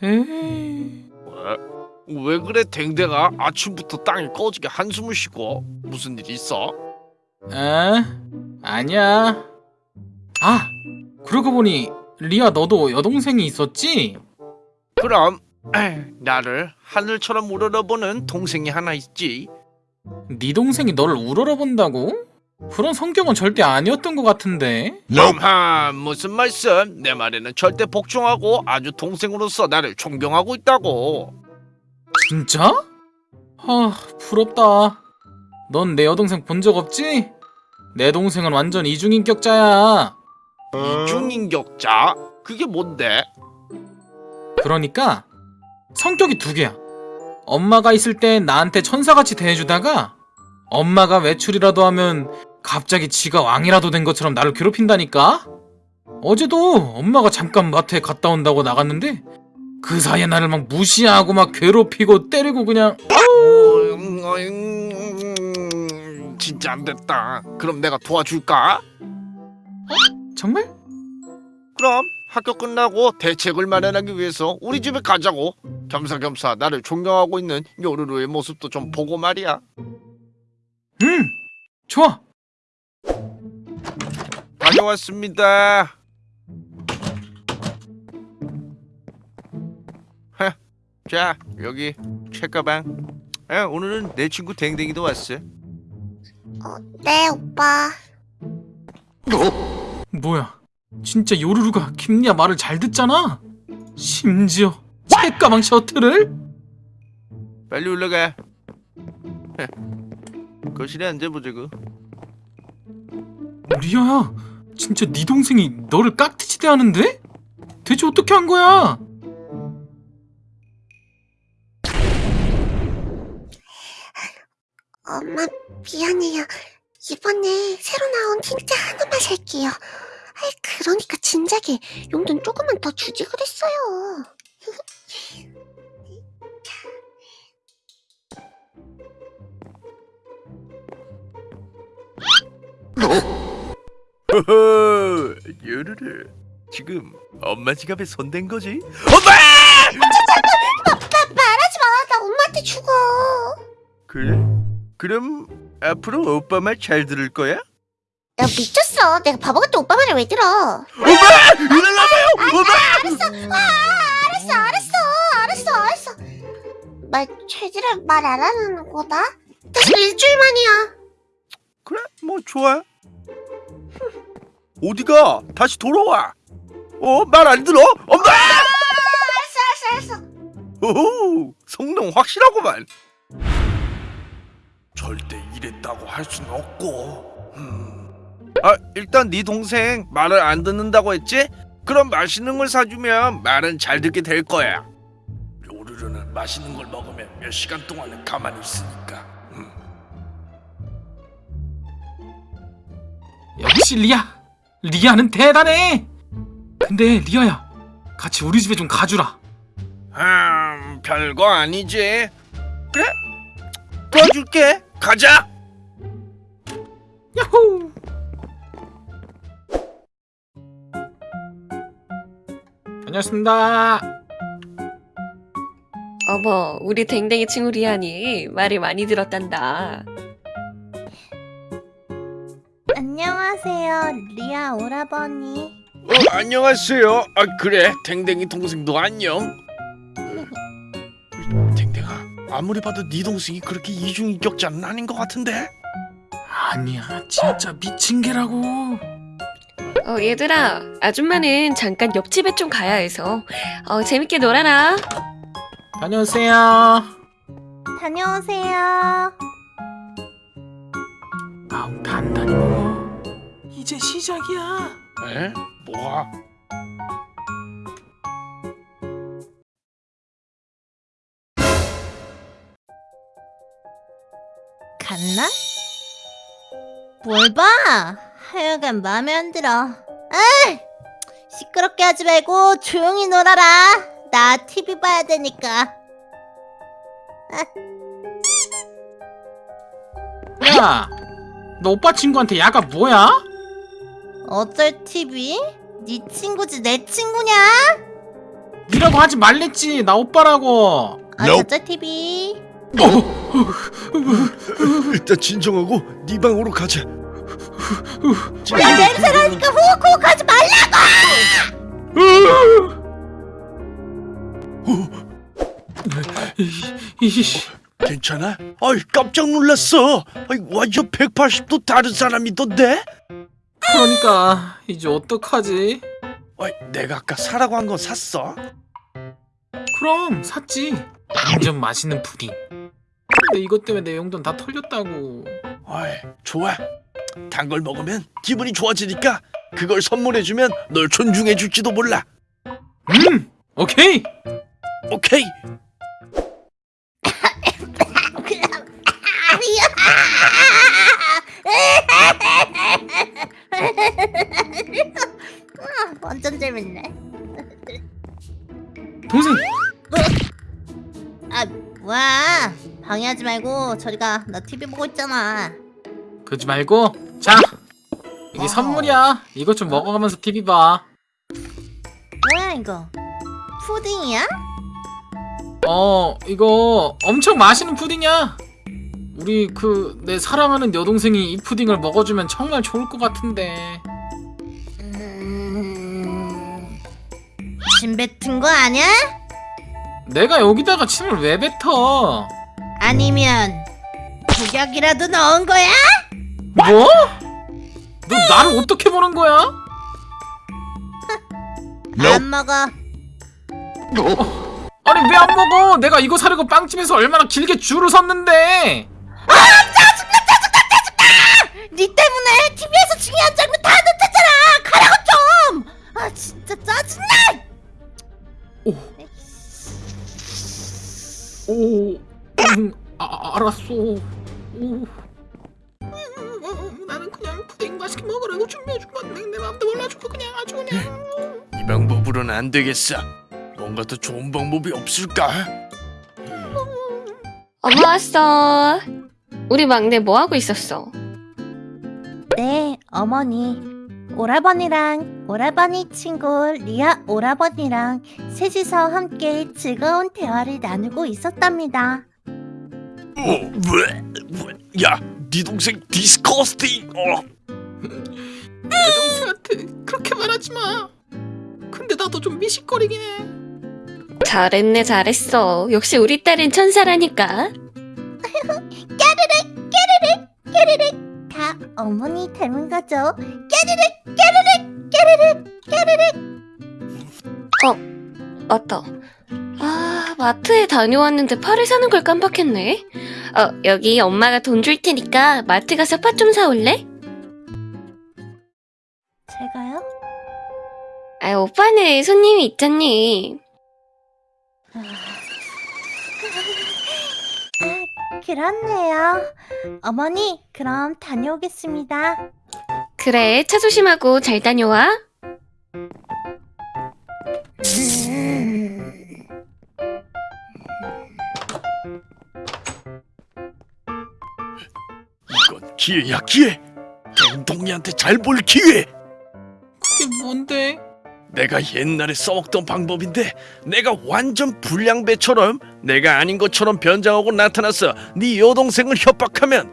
왜? 왜 그래 댕댕아 아침부터 땅에 꺼지게 한숨을 쉬고 무슨 일 있어? 에? 아니야. 아, 그러고 보니 리아 너도 여동생이 있었지? 그럼 나를 하늘처럼 우러러보는 동생이 하나 있지 네 동생이 너를 우러러본다고? 그런 성격은 절대 아니었던 것 같은데. 엄하 무슨 말씀 내 말에는 절대 복종하고 아주 동생으로서 나를 존경하고 있다고 진짜? 아, 부럽다. 넌 내 여동생 본 적 없지? 내 동생은 완전 이중인격자야. 이중인격자? 그게 뭔데? 그러니까 성격이 두 개야. 엄마가 있을 땐 나한테 천사같이 대해주다가 엄마가 외출이라도 하면 갑자기 지가 왕이라도 된 것처럼 나를 괴롭힌다니까? 어제도 엄마가 잠깐 마트에 갔다 온다고 나갔는데 그 사이에 나를 막 무시하고 막 괴롭히고 때리고 그냥 음, 음, 진짜 안 됐다 그럼 내가 도와줄까? 정말? 그럼 학교 끝나고 대책을 마련하기 위해서 우리 집에 가자고 겸사겸사 나를 존경하고 있는 요루루의 모습도 좀 보고 말이야 응 좋아 다녀왔습니다. 하, 자 여기 책가방. 아, 오늘은 내 친구 댕댕이도 왔어 어, 네, 오빠. 뭐야? 진짜 요루루가 김리아 말을 잘 듣잖아? 심지어 책가방 셔틀을? 빨리 올라가. 하, 거실에 앉아보자고. 리아야 진짜 네 동생이 너를 깍듯이 대하는데? 대체 어떻게 한 거야? 엄마, 미안해요. 이번에 새로 나온 틴트 하나만 살게요. 아이, 그러니까 진작에 용돈 조금만 더 주지 그랬어요. 허허 요루루 지금 엄마 지갑에 손댄 거지? 엄마! 말하지 마. 나 엄마한테 죽어. 그래? 그럼 앞으로 오빠 말 잘 들을 거야? 야, 미쳤어. 내가 바보 같은 오빠 말을 왜 들어? 엄마! 일어나봐요! 엄마! 아, 알았어, 알았어, 알았어, 알았어. 말 최지를 말 안 하는 거다? 다시 일주일 만이야. 그래 뭐 좋아 어디가? 다시 돌아와 어? 말 안 들어? 엄마! 알았어, 알았어, 알았어. 오호 성능 확실하구만 절대 이랬다고 할 순 없고 음. 아 일단 네 동생 말을 안 듣는다고 했지? 그럼 맛있는 걸 사주면 말은 잘 듣게 될 거야 요르르는 맛있는 걸 먹으면 몇 시간 동안은 가만히 있으니까 음. 역시 리아 리아는 대단해 근데 리아야 같이 우리 집에 좀 가주라 음, 별거 아니지. 그래? 도와줄게. 가자. 야호 다녀왔습니다 어머, 우리 댕댕이 친구 리안이 말을 많이 들었단다. 안녕하세요, 리아 오라버니. 어, 안녕하세요. 아 그래, 댕댕이 동생도 안녕. 어, 댕댕아, 아무리 봐도 네 동생이 그렇게 이중인격자는 아닌 것 같은데. 아니야 진짜 미친 개라고 어, 얘들아, 아줌마는 잠깐 옆집에 좀 가야 해서. 어, 재밌게 놀아라. 다녀오세요 다녀오세요. 아우 단단히 먹어 이제 시작이야 에? 뭐가? 갔나? 뭘 봐? 하여간 마음에 안 들어. 아! 시끄럽게 하지 말고 조용히 놀아라. 나 TV 봐야 되니까. 야 너 오빠 친구한테 야가 뭐야? 어쩔 TV? 네 친구지 내 친구냐? 니라고 하지 말랬지 나 오빠라고 어쩔 TV? 일단 진정하고 네 방으로 가자. 나 냄새나니까 후욱후욱하지 말라고! 이씨 괜찮아? 아이 깜짝 놀랐어. 아이 완전 180도 다른 사람이던데? 그러니까 이제 어떡하지? 아이 내가 아까 사라고 한 건 샀어? 그럼 샀지 완전 맛있는 푸딩 근데 이것 때문에 내 용돈 다 털렸다고 아이 좋아. 단 걸 먹으면 기분이 좋아지니까 그걸 선물해주면 널 존중해줄지도 몰라. 음 오케이 오케이. 완전 재밌네. 동생 아 뭐야? 방해하지 말고 저리 가. 나 TV 보고 있잖아. 그러지 말고 자 이게 선물이야 이것 좀 먹어가면서 TV 봐 뭐야 이거? 푸딩이야? 어 이거 엄청 맛있는 푸딩이야 우리 그 내 사랑하는 여동생이 이 푸딩을 먹어주면 정말 좋을 것 같은데 음... 침 뱉은 거 아니야? 내가 여기다가 침을 왜 뱉어 아니면 독약이라도 넣은 거야? 뭐? 너 나를 어떻게 보는 거야? 안 먹어. 아니 왜 안 먹어 내가 이거 사려고 빵집에서 얼마나 길게 줄을 섰는데 니 때문에 TV에서 중요한 장면 다 놓쳤잖아. 가라고 좀. 아 진짜 짜증나. 오. 오 음, 아, 알았어 오. 음, 나는 그냥 푸딩 맛있게 먹으라고 준비해준 건데 내 마음도 몰라주고 그냥 아주 그냥 이 방법으로는 안 되겠어. 뭔가 더 좋은 방법이 없을까? 엄마 왔어. 우리 막내 뭐 하고 있었어? 네, 어머니. 오라버니랑 오라버니 친구 리아 오라버니랑 셋이서 함께 즐거운 대화를 나누고 있었답니다. 어, 왜? 야, 네 동생 disgusting. 어. 내 동생한테 그렇게 말하지 마 근데 나도 좀 미식거리긴 해 잘했네 잘했어. 역시 우리 딸은 천사라니까. 다 어머니 닮은 거죠? 깨르륵 깨르륵 깨르륵 깨르륵 맞다. 아 마트에 다녀왔는데 파를 사는 걸 깜빡했네. 어 여기 엄마가 돈 줄 테니까 마트 가서 파좀 사올래? 제가요? 아 오빠는 손님이 있잖니. 그렇네요. 어머니, 그럼 다녀오겠습니다. 그래 차 조심하고 잘 다녀와. 이건 기회야 기회. 댕동이한테 잘 볼 기회. 내가 옛날에 써먹던 방법인데 내가 완전 불량배처럼 내가 아닌 것처럼 변장하고 나타나서 네 여동생을 협박하면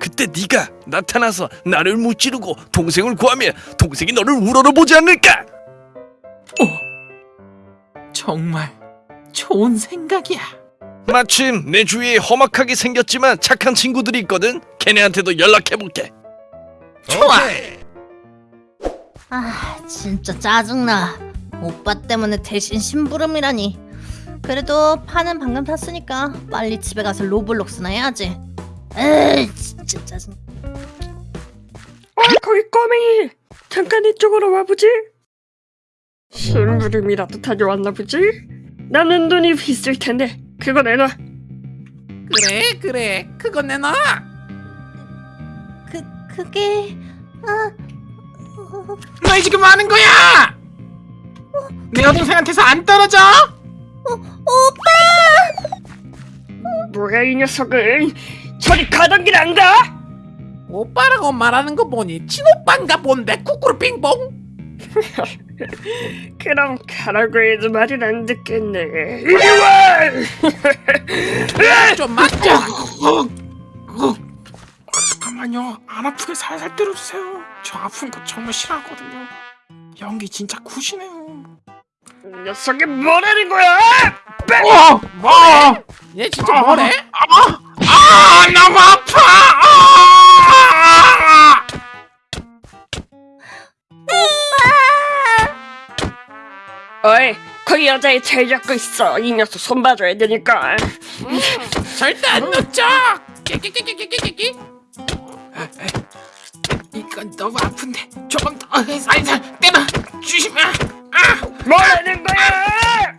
그때 네가 나타나서 나를 무찌르고 동생을 구하면 동생이 너를 우러러보지 않을까? 정말 좋은 생각이야 마침 내 주위에 험악하게 생겼지만 착한 친구들이 있거든. 걔네한테도 연락해볼게. 좋아 아, 진짜 짜증나. 오빠 때문에 대신 심부름이라니. 그래도 파는 방금 샀으니까 빨리 집에 가서 로블록스나 해야지. 에이, 진짜 짜증. 어, 거기 꼬맹이! 잠깐 이쪽으로 와보지. 심부름이라도 다녀왔나 보지? 나는 돈이 있을 텐데 그거 내놔. 그래 그래 그거 내놔 그, 그게... 아... 어, 너희 지금 뭐 하는 거야? 내 여동생한테서 안 떨어져? 뭐야 이 녀석은 저리 가던 길 안 가? 오빠라고 말하는 거 보니 친오빠인가 본데 쿠쿠르 빙봉 그럼 가라고 해도 말을 안 듣겠네. 이리 와! 좀 맞자. 안 아프게 살살 때려주세요. 저 아픈 거 정말 싫어하거든요. 연기 진짜 굿이네요. 녀석이 뭐라는 거야? 어! 뭐? 얘 진짜 뭐래? 아, 너무 아파! 아! 어이, 그 여자애 잘 잡고 있어. 이 녀석 손 봐줘야 되니까. 절대 안 놓쳐 끼끼끼끼끼끼끼 이건 너무 아픈데 조금 더 살살 때려 주시면 아! 뭐라는 거야?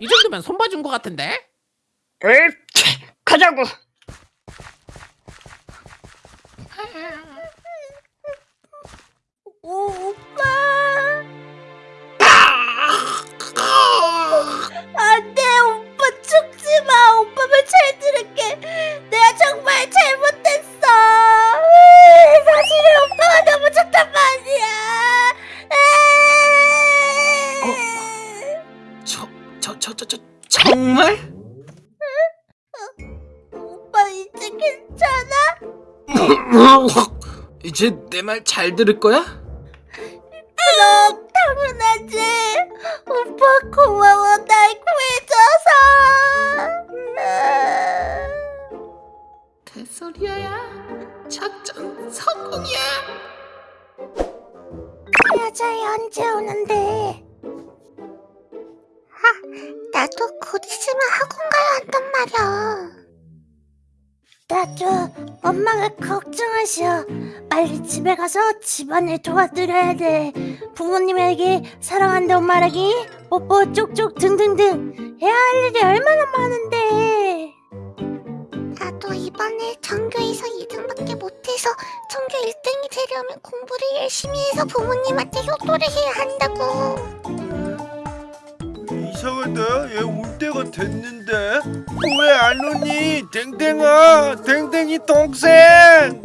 이 정도면 손 봐준 거 같은데? 에이, 치, 가자고. 오, 저, 저, 정말? 오빠 이제 괜찮아? 이제 내 말 잘 들을 거야? 그럼 당연하지 오빠 고마워 날 구해줘서 개소리야 작전 성공이야 그 여자애 언제 오는데? 아, 나도 곧 있으면 학원 가야 한단 말이야. 나도 엄마가 걱정하셔. 빨리 집에 가서 집안일 도와드려야 돼. 부모님에게 사랑한다고 말하기, 뽀뽀 쪽쪽 등등등 해야 할 일이 얼마나 많은데. 나도 이번에 전교에서 2등밖에 못해서 전교 1등이 되려면 공부를 열심히 해서 부모님한테 효도를 해야 한다고. 이상하다. 얘 올 때가 됐는데 왜 안 오니? 댕댕아, 댕댕이 동생.